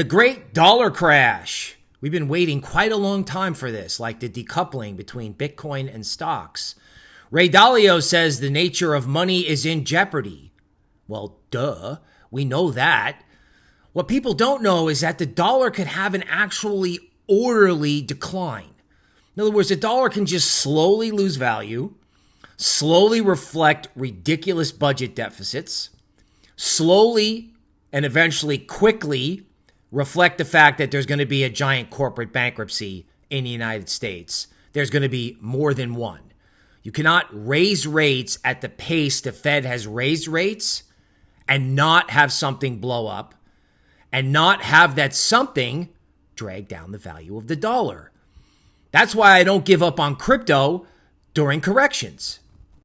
The great dollar crash. We've been waiting quite a long time for this, like the decoupling between Bitcoin and stocks. Ray Dalio says the nature of money is in jeopardy. Well, duh, we know that. What people don't know is that the dollar could have an actually orderly decline. In other words, the dollar can just slowly lose value, slowly reflect ridiculous budget deficits, slowly and eventually quickly reflect the fact that there's going to be a giant corporate bankruptcy in the United States. There's going to be more than one. You cannot raise rates at the pace the Fed has raised rates and not have something blow up and not have that something drag down the value of the dollar. That's why I don't give up on crypto during corrections